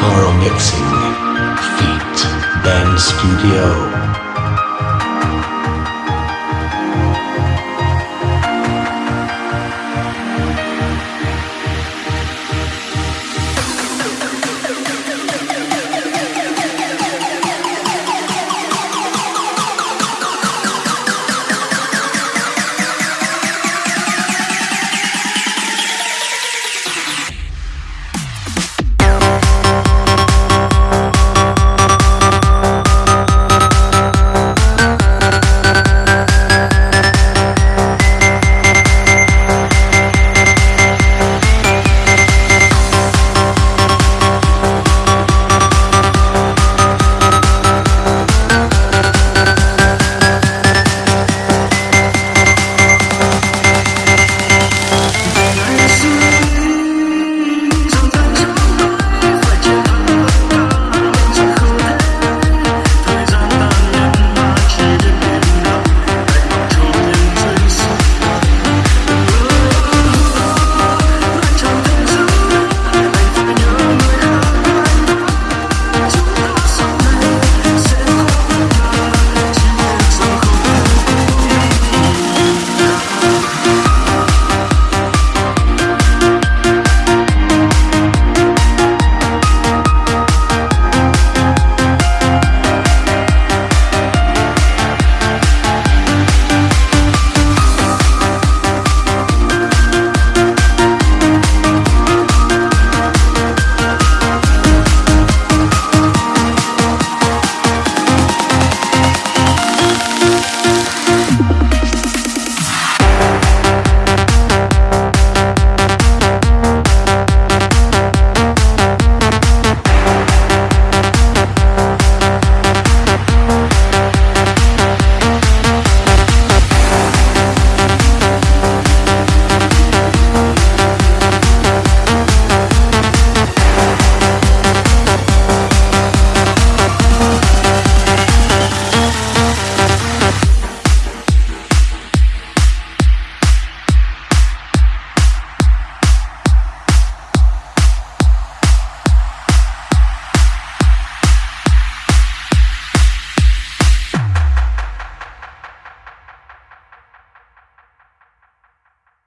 Carl Mixing. Feet. Ben Studio.